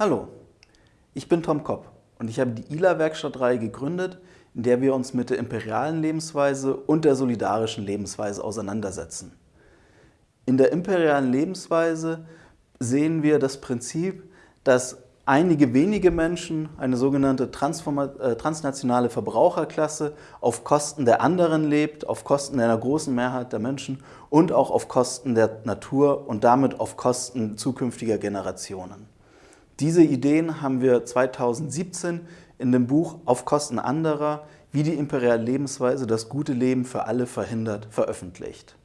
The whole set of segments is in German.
Hallo, ich bin Tom Kopp und ich habe die ILA-Werkstattreihe gegründet, in der wir uns mit der imperialen Lebensweise und der solidarischen Lebensweise auseinandersetzen. In der imperialen Lebensweise sehen wir das Prinzip, dass einige wenige Menschen, eine sogenannte äh, transnationale Verbraucherklasse, auf Kosten der anderen lebt, auf Kosten einer großen Mehrheit der Menschen und auch auf Kosten der Natur und damit auf Kosten zukünftiger Generationen. Diese Ideen haben wir 2017 in dem Buch Auf Kosten anderer, wie die imperiale Lebensweise das gute Leben für alle verhindert, veröffentlicht.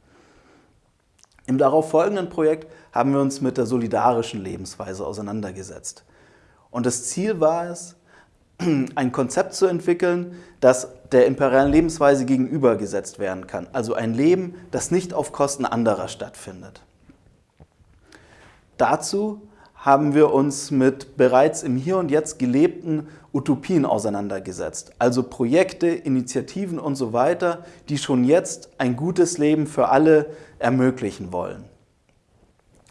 Im darauf folgenden Projekt haben wir uns mit der solidarischen Lebensweise auseinandergesetzt. Und das Ziel war es, ein Konzept zu entwickeln, das der imperialen Lebensweise gegenübergesetzt werden kann. Also ein Leben, das nicht auf Kosten anderer stattfindet. Dazu haben wir uns mit bereits im Hier und Jetzt gelebten Utopien auseinandergesetzt. Also Projekte, Initiativen und so weiter, die schon jetzt ein gutes Leben für alle ermöglichen wollen.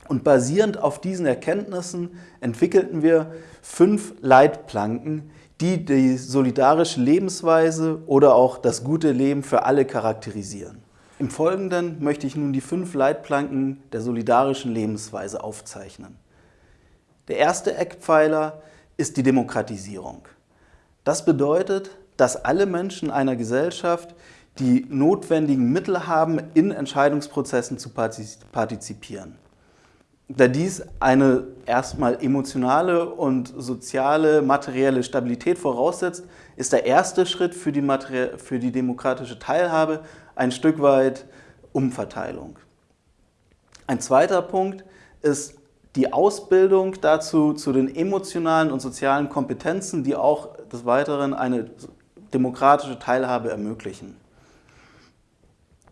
Und basierend auf diesen Erkenntnissen entwickelten wir fünf Leitplanken, die die solidarische Lebensweise oder auch das gute Leben für alle charakterisieren. Im Folgenden möchte ich nun die fünf Leitplanken der solidarischen Lebensweise aufzeichnen. Der erste Eckpfeiler ist die Demokratisierung. Das bedeutet, dass alle Menschen einer Gesellschaft die notwendigen Mittel haben, in Entscheidungsprozessen zu partizipieren. Da dies eine erstmal emotionale und soziale, materielle Stabilität voraussetzt, ist der erste Schritt für die, für die demokratische Teilhabe ein Stück weit Umverteilung. Ein zweiter Punkt ist die Ausbildung dazu zu den emotionalen und sozialen Kompetenzen, die auch des Weiteren eine demokratische Teilhabe ermöglichen.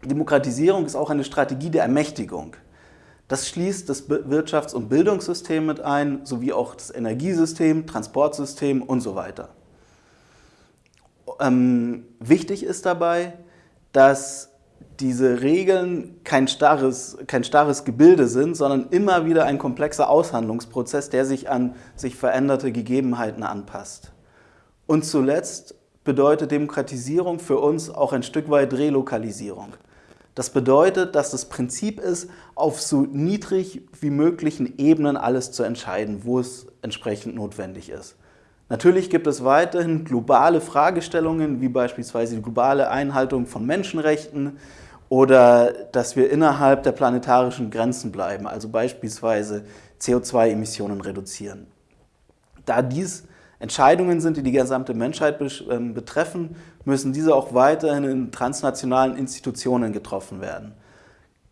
Demokratisierung ist auch eine Strategie der Ermächtigung. Das schließt das Wirtschafts- und Bildungssystem mit ein, sowie auch das Energiesystem, Transportsystem und so weiter. Ähm, wichtig ist dabei, dass diese Regeln kein starres, kein starres Gebilde sind, sondern immer wieder ein komplexer Aushandlungsprozess, der sich an sich veränderte Gegebenheiten anpasst. Und zuletzt bedeutet Demokratisierung für uns auch ein Stück weit Relokalisierung. Das bedeutet, dass das Prinzip ist, auf so niedrig wie möglichen Ebenen alles zu entscheiden, wo es entsprechend notwendig ist. Natürlich gibt es weiterhin globale Fragestellungen, wie beispielsweise die globale Einhaltung von Menschenrechten oder dass wir innerhalb der planetarischen Grenzen bleiben, also beispielsweise CO2-Emissionen reduzieren. Da dies Entscheidungen sind, die die gesamte Menschheit ähm, betreffen, müssen diese auch weiterhin in transnationalen Institutionen getroffen werden.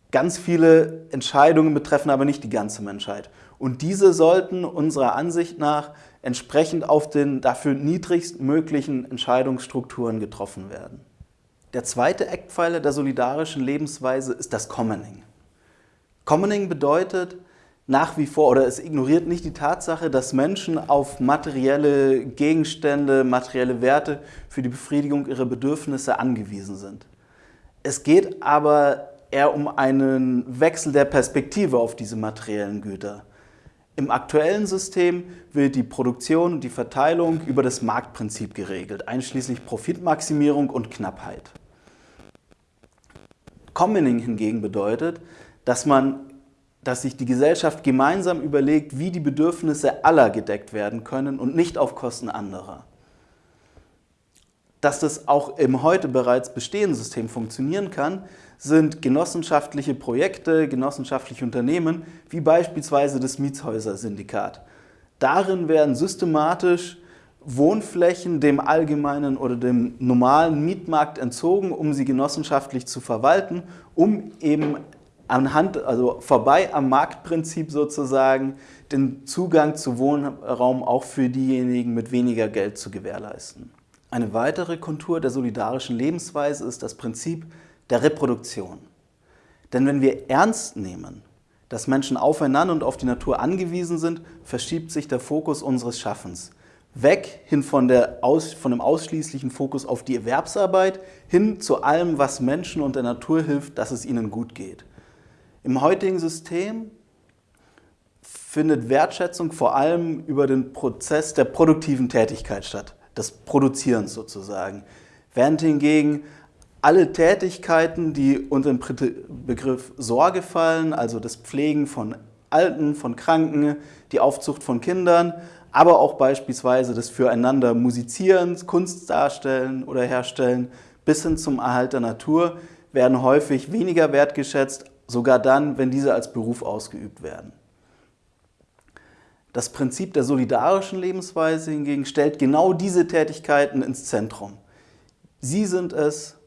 Ganz viele Entscheidungen betreffen aber nicht die ganze Menschheit. Und diese sollten unserer Ansicht nach entsprechend auf den dafür niedrigstmöglichen Entscheidungsstrukturen getroffen werden. Der zweite Eckpfeiler der solidarischen Lebensweise ist das Commoning. Commoning bedeutet nach wie vor, oder es ignoriert nicht die Tatsache, dass Menschen auf materielle Gegenstände, materielle Werte für die Befriedigung ihrer Bedürfnisse angewiesen sind. Es geht aber eher um einen Wechsel der Perspektive auf diese materiellen Güter. Im aktuellen System wird die Produktion und die Verteilung über das Marktprinzip geregelt, einschließlich Profitmaximierung und Knappheit. Commoning hingegen bedeutet, dass, man, dass sich die Gesellschaft gemeinsam überlegt, wie die Bedürfnisse aller gedeckt werden können und nicht auf Kosten anderer. Dass das auch im heute bereits bestehenden System funktionieren kann, sind genossenschaftliche Projekte, genossenschaftliche Unternehmen, wie beispielsweise das Mietshäuser-Syndikat. Darin werden systematisch Wohnflächen dem allgemeinen oder dem normalen Mietmarkt entzogen, um sie genossenschaftlich zu verwalten, um eben anhand, also vorbei am Marktprinzip sozusagen, den Zugang zu Wohnraum auch für diejenigen mit weniger Geld zu gewährleisten. Eine weitere Kontur der solidarischen Lebensweise ist das Prinzip der Reproduktion. Denn wenn wir ernst nehmen, dass Menschen aufeinander und auf die Natur angewiesen sind, verschiebt sich der Fokus unseres Schaffens. Weg hin von, der Aus, von dem ausschließlichen Fokus auf die Erwerbsarbeit, hin zu allem, was Menschen und der Natur hilft, dass es ihnen gut geht. Im heutigen System findet Wertschätzung vor allem über den Prozess der produktiven Tätigkeit statt, des Produzierens sozusagen. Während hingegen alle Tätigkeiten, die unter den Begriff Sorge fallen, also das Pflegen von Alten, von Kranken, die Aufzucht von Kindern, aber auch beispielsweise das Füreinander Musizieren, Kunst darstellen oder herstellen, bis hin zum Erhalt der Natur, werden häufig weniger wertgeschätzt, sogar dann, wenn diese als Beruf ausgeübt werden. Das Prinzip der solidarischen Lebensweise hingegen stellt genau diese Tätigkeiten ins Zentrum. Sie sind es,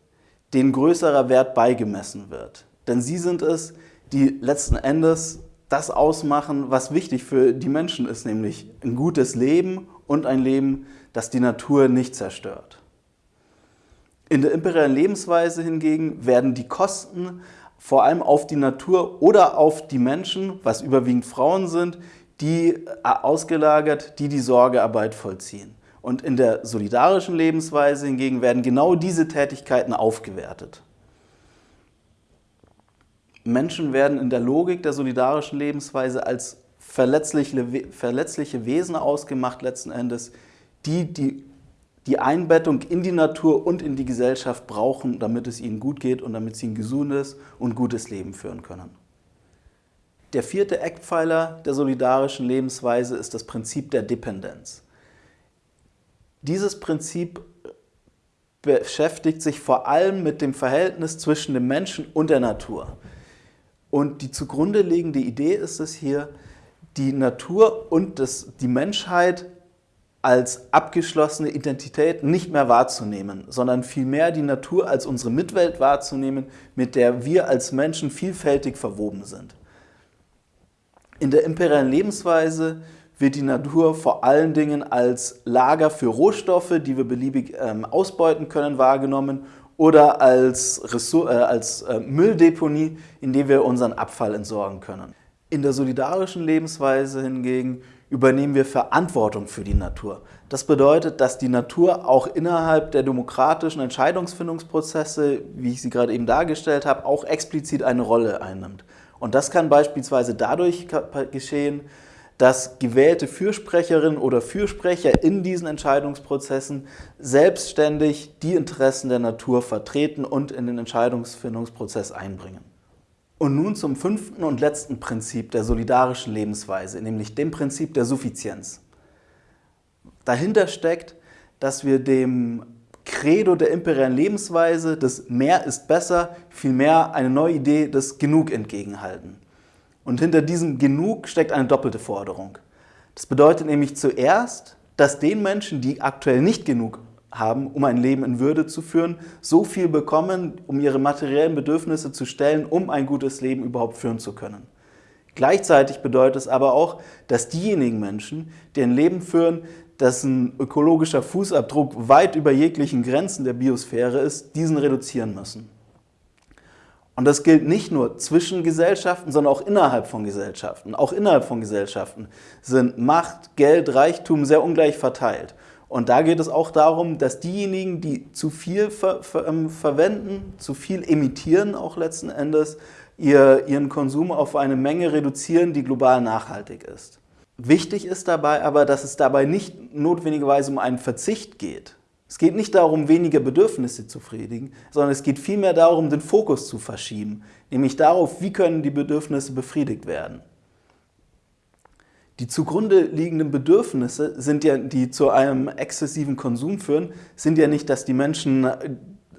denen größerer Wert beigemessen wird. Denn sie sind es, die letzten Endes das ausmachen, was wichtig für die Menschen ist, nämlich ein gutes Leben und ein Leben, das die Natur nicht zerstört. In der imperialen Lebensweise hingegen werden die Kosten vor allem auf die Natur oder auf die Menschen, was überwiegend Frauen sind, die äh, ausgelagert, die die Sorgearbeit vollziehen. Und in der solidarischen Lebensweise hingegen werden genau diese Tätigkeiten aufgewertet. Menschen werden in der Logik der solidarischen Lebensweise als verletzliche, verletzliche Wesen ausgemacht letzten Endes, die, die die Einbettung in die Natur und in die Gesellschaft brauchen, damit es ihnen gut geht und damit sie ein gesundes und gutes Leben führen können. Der vierte Eckpfeiler der solidarischen Lebensweise ist das Prinzip der Dependenz. Dieses Prinzip beschäftigt sich vor allem mit dem Verhältnis zwischen dem Menschen und der Natur. Und die zugrunde liegende Idee ist es hier, die Natur und das, die Menschheit als abgeschlossene Identität nicht mehr wahrzunehmen, sondern vielmehr die Natur als unsere Mitwelt wahrzunehmen, mit der wir als Menschen vielfältig verwoben sind. In der imperialen Lebensweise wird die Natur vor allen Dingen als Lager für Rohstoffe, die wir beliebig ähm, ausbeuten können, wahrgenommen oder als, Ressur äh, als äh, Mülldeponie, in der wir unseren Abfall entsorgen können. In der solidarischen Lebensweise hingegen übernehmen wir Verantwortung für die Natur. Das bedeutet, dass die Natur auch innerhalb der demokratischen Entscheidungsfindungsprozesse, wie ich sie gerade eben dargestellt habe, auch explizit eine Rolle einnimmt. Und das kann beispielsweise dadurch geschehen, dass gewählte Fürsprecherinnen oder Fürsprecher in diesen Entscheidungsprozessen selbstständig die Interessen der Natur vertreten und in den Entscheidungsfindungsprozess einbringen. Und nun zum fünften und letzten Prinzip der solidarischen Lebensweise, nämlich dem Prinzip der Suffizienz. Dahinter steckt, dass wir dem Credo der imperialen Lebensweise, das Mehr ist besser, vielmehr eine neue Idee des Genug entgegenhalten. Und hinter diesem Genug steckt eine doppelte Forderung. Das bedeutet nämlich zuerst, dass den Menschen, die aktuell nicht genug haben, um ein Leben in Würde zu führen, so viel bekommen, um ihre materiellen Bedürfnisse zu stellen, um ein gutes Leben überhaupt führen zu können. Gleichzeitig bedeutet es aber auch, dass diejenigen Menschen, die ein Leben führen, dessen ökologischer Fußabdruck weit über jeglichen Grenzen der Biosphäre ist, diesen reduzieren müssen. Und das gilt nicht nur zwischen Gesellschaften, sondern auch innerhalb von Gesellschaften. Auch innerhalb von Gesellschaften sind Macht, Geld, Reichtum sehr ungleich verteilt. Und da geht es auch darum, dass diejenigen, die zu viel ver ver ähm, verwenden, zu viel emittieren auch letzten Endes, ihr, ihren Konsum auf eine Menge reduzieren, die global nachhaltig ist. Wichtig ist dabei aber, dass es dabei nicht notwendigerweise um einen Verzicht geht. Es geht nicht darum, weniger Bedürfnisse zu befriedigen, sondern es geht vielmehr darum, den Fokus zu verschieben, nämlich darauf, wie können die Bedürfnisse befriedigt werden. Die zugrunde liegenden Bedürfnisse, sind ja, die zu einem exzessiven Konsum führen, sind ja nicht, dass die Menschen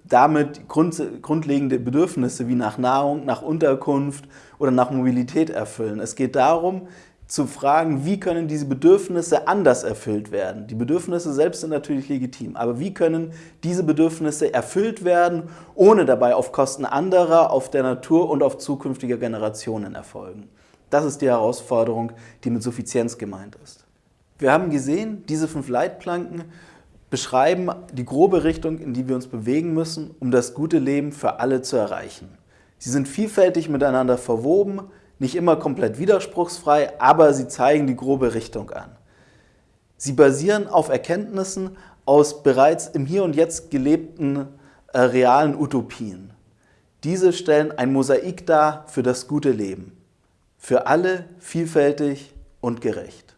damit grundlegende Bedürfnisse wie nach Nahrung, nach Unterkunft oder nach Mobilität erfüllen. Es geht darum, zu fragen, wie können diese Bedürfnisse anders erfüllt werden. Die Bedürfnisse selbst sind natürlich legitim, aber wie können diese Bedürfnisse erfüllt werden, ohne dabei auf Kosten anderer, auf der Natur und auf zukünftiger Generationen erfolgen. Das ist die Herausforderung, die mit Suffizienz gemeint ist. Wir haben gesehen, diese fünf Leitplanken beschreiben die grobe Richtung, in die wir uns bewegen müssen, um das gute Leben für alle zu erreichen. Sie sind vielfältig miteinander verwoben, nicht immer komplett widerspruchsfrei, aber sie zeigen die grobe Richtung an. Sie basieren auf Erkenntnissen aus bereits im Hier und Jetzt gelebten äh, realen Utopien. Diese stellen ein Mosaik dar für das gute Leben. Für alle vielfältig und gerecht.